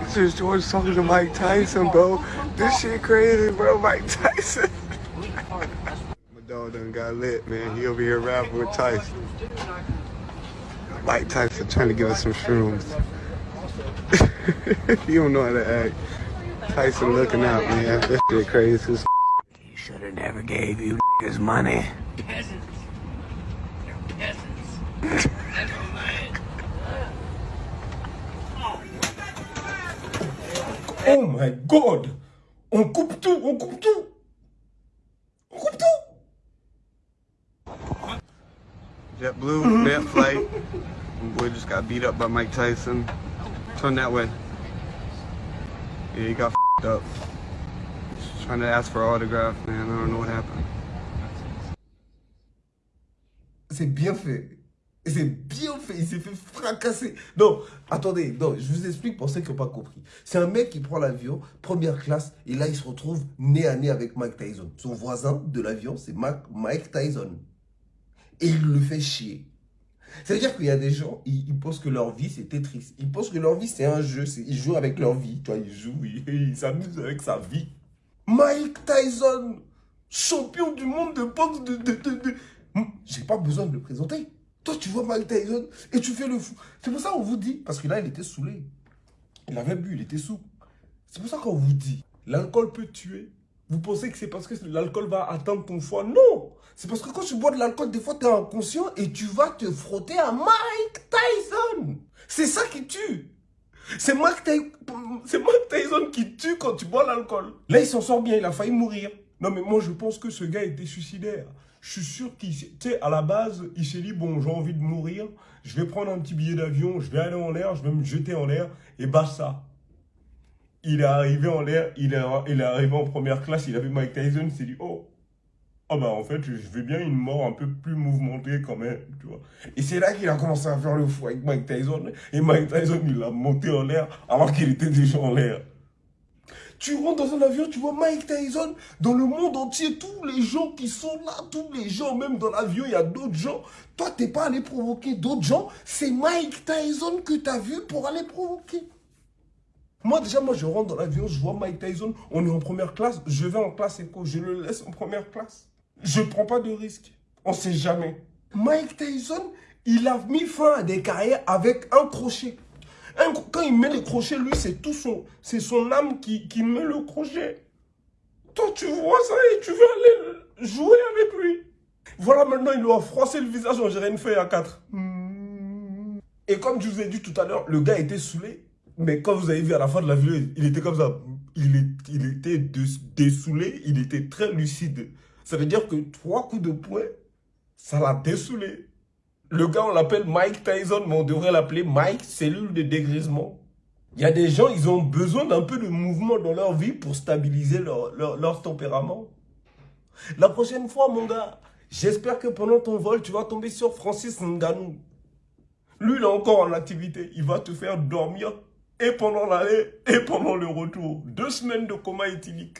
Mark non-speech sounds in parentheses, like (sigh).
This is George talking to Mike Tyson, bro. This shit crazy, bro. Mike Tyson. My dog done got lit, man. He over here rapping with Tyson. Mike Tyson trying to give us some shrooms. (laughs) you don't know how to act. Tyson looking out, man. This shit crazy. He should have never gave you his money. Peasants. They're peasants. My god On coupe tout, on coupe tout On coupe tout JetBlue, bad flight. Boy just got beat up by Mike Tyson. Turn that way. Yeah, he got fed up. Just trying to ask for autograph, man. I don't know what happened. C'est bien fait. C'est bien fait, il s'est fait fracasser. Non, attendez, non, je vous explique pour ceux qui n'ont pas compris. C'est un mec qui prend l'avion, première classe, et là il se retrouve nez à nez avec Mike Tyson. Son voisin de l'avion, c'est Mike Tyson. Et il le fait chier. C'est-à-dire qu'il y a des gens, ils, pensent que leur vie c'est Tetris. Ils pensent que leur vie c'est un jeu, ils jouent avec leur vie. Tu ils jouent, (laughs) ils s'amusent avec sa vie. Mike Tyson, champion du monde de boxe de... de, de, de... J'ai pas besoin de le présenter. Toi, tu vois Mike Tyson et tu fais le fou. C'est pour ça qu'on vous dit, parce que là, il était saoulé. Il avait bu, il était sous. C'est pour ça qu'on vous dit, l'alcool peut tuer. Vous pensez que c'est parce que l'alcool va atteindre ton foie? Non C'est parce que quand tu bois de l'alcool, des fois, tu es inconscient et tu vas te frotter à Mike Tyson. C'est ça qui tue. C'est Mike, Tyson qui tue quand tu bois l'alcool. Là, il s'en sort bien, il a failli mourir. Non, mais moi, je pense que ce gars était suicidaire je suis sûr qu'il, sais, à la base, il s'est dit, bon, j'ai envie de mourir, je vais prendre un petit billet d'avion, je vais aller en l'air, je vais me jeter en l'air, et ça. Il est arrivé en l'air, il est, arrivé en première classe, il a vu Mike Tyson, il s'est dit, oh, oh bah en fait, je veux bien une mort un peu plus mouvementée quand même, tu vois. Et c'est là qu'il a commencé à faire le fou avec Mike Tyson, et Mike Tyson, il l'a monté en l'air alors qu'il était déjà en l'air. Tu rentres dans un avion, tu vois Mike Tyson, dans le monde entier, tous les gens qui sont là, tous les gens, même dans l'avion, il y a d'autres gens. Toi, t'es pas allé provoquer d'autres gens, c'est Mike Tyson que tu as vu pour aller provoquer. Moi, déjà, moi, je rentre dans l'avion, je vois Mike Tyson, on est en première classe, je vais en classe éco, je le laisse en première classe. Je prends pas de risque. On sait jamais. Mike Tyson, il a mis fin à des carrières avec un crochet quand il met le crochet, lui, c'est tout son, c'est son âme qui, qui met le crochet. Toi, tu vois ça et tu veux aller jouer avec lui. Voilà, maintenant, il lui a froissé le visage, on dirait une feuille à quatre. Et comme je vous ai dit tout à l'heure, le gars était saoulé. Mais quand vous avez vu à la fin de la vidéo, il était comme ça. Il, il était dessoulé, il était très lucide. Ça veut dire que trois coups de poing, ça l'a dessoulé. Le gars, on l'appelle Mike Tyson, mais on devrait l'appeler Mike Cellule de dégrisement. Il y a des gens, ils ont besoin d'un peu de mouvement dans leur vie pour stabiliser leur, leur, tempérament. La prochaine fois, mon gars, j'espère que pendant ton vol, tu vas tomber sur Francis Nganou. Lui, il est encore en activité. Il va te faire dormir et pendant l'aller et pendant le retour. Deux semaines de coma éthylique.